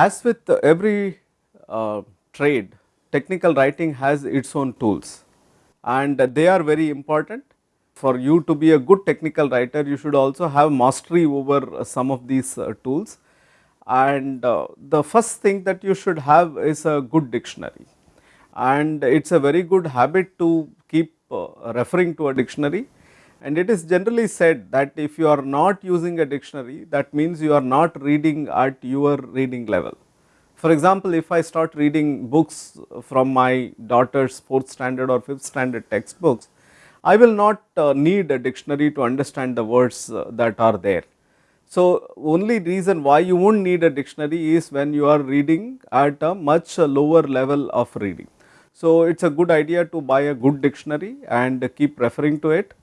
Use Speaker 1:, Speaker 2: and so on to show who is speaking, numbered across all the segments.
Speaker 1: As with every uh, trade, technical writing has its own tools. And they are very important. For you to be a good technical writer, you should also have mastery over some of these uh, tools. And uh, the first thing that you should have is a good dictionary. And it is a very good habit to keep uh, referring to a dictionary and it is generally said that if you are not using a dictionary that means you are not reading at your reading level. For example, if I start reading books from my daughter's 4th standard or 5th standard textbooks, I will not uh, need a dictionary to understand the words uh, that are there. So, only reason why you won't need a dictionary is when you are reading at a much lower level of reading. So, it is a good idea to buy a good dictionary and keep referring to it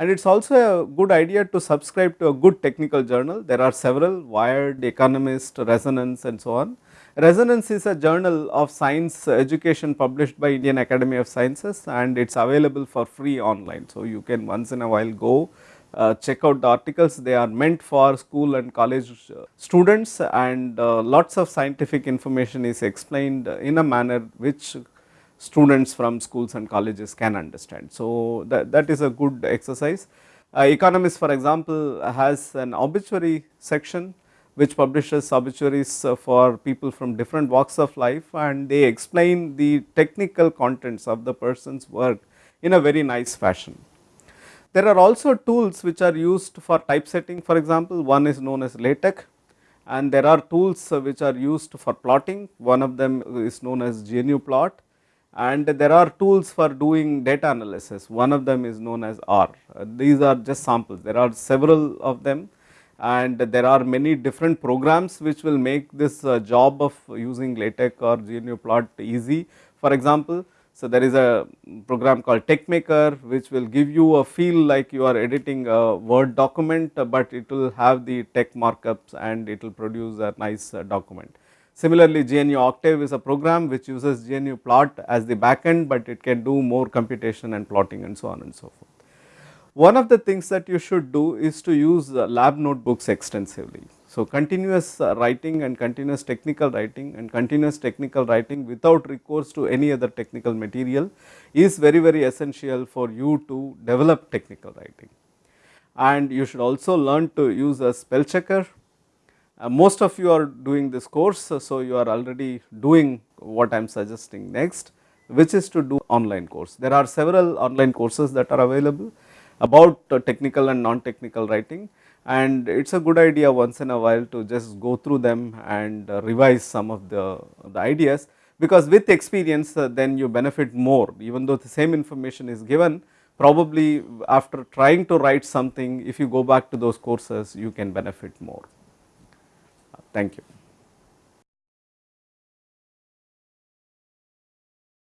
Speaker 1: and it is also a good idea to subscribe to a good technical journal. There are several Wired, Economist, Resonance and so on. Resonance is a journal of science education published by Indian Academy of Sciences and it is available for free online. So, you can once in a while go uh, check out the articles they are meant for school and college uh, students and uh, lots of scientific information is explained in a manner which students from schools and colleges can understand. So, that, that is a good exercise. Uh, Economist for example has an obituary section which publishes obituaries uh, for people from different walks of life and they explain the technical contents of the person's work in a very nice fashion. There are also tools which are used for typesetting for example, one is known as LaTeX and there are tools uh, which are used for plotting, one of them is known as GNUplot and there are tools for doing data analysis, one of them is known as R. Uh, these are just samples, there are several of them and there are many different programs which will make this uh, job of using LaTeX or GNUplot easy. For example, so there is a program called TeXmaker which will give you a feel like you are editing a word document, but it will have the TeX markups and it will produce a nice uh, document. Similarly, GNU Octave is a program which uses GNU plot as the backend, but it can do more computation and plotting and so on and so forth. One of the things that you should do is to use uh, lab notebooks extensively. So, continuous uh, writing and continuous technical writing and continuous technical writing without recourse to any other technical material is very very essential for you to develop technical writing. And you should also learn to use a spell checker uh, most of you are doing this course, so you are already doing what I am suggesting next which is to do online course. There are several online courses that are available about uh, technical and non-technical writing and it is a good idea once in a while to just go through them and uh, revise some of the, the ideas because with experience uh, then you benefit more even though the same information is given probably after trying to write something if you go back to those courses you can benefit more. Thank you.